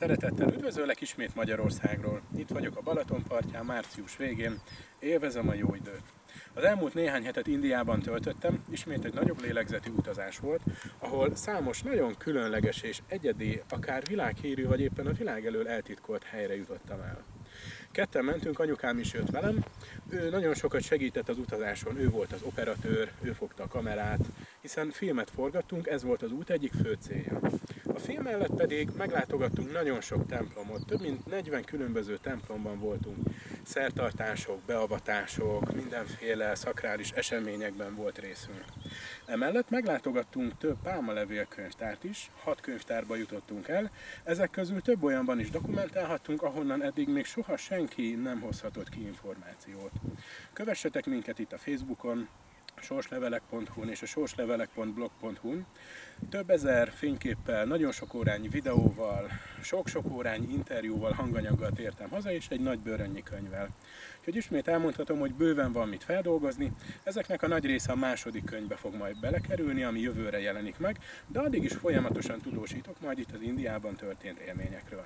Szeretettel üdvözöllek ismét Magyarországról. Itt vagyok a Balaton partján március végén, élvezem a jó időt. Az elmúlt néhány hetet Indiában töltöttem, ismét egy nagyobb lélegzetű utazás volt, ahol számos nagyon különleges és egyedi, akár világhírű vagy éppen a világ elől eltitkolt helyre jutottam el. Ketten mentünk, anyukám is jött velem. Ő nagyon sokat segített az utazáson, ő volt az operatőr, ő fogta a kamerát, hiszen filmet forgattunk, ez volt az út egyik fő célja. A film mellett pedig meglátogattunk nagyon sok templomot, több mint 40 különböző templomban voltunk. Szertartások, beavatások, mindenféle szakrális eseményekben volt részünk. Emellett meglátogattunk több pálmalevél könyvtárt is, hat könyvtárba jutottunk el, ezek közül több olyanban is dokumentálhattunk, ahonnan eddig még soha senki nem hozhatott ki információt. Kövessetek minket itt a Facebookon, sorslevelek.hu-n és a sorslevelek.blog.hu-n. Több ezer fényképpel, nagyon sok órányi videóval, sok-sok órányi interjúval, hanganyaggal tértem haza, és egy nagy bőrönnyi könyvvel. Úgyhogy ismét elmondhatom, hogy bőven van mit feldolgozni, ezeknek a nagy része a második könyvbe fog majd belekerülni, ami jövőre jelenik meg, de addig is folyamatosan tudósítok majd itt az Indiában történt élményekről.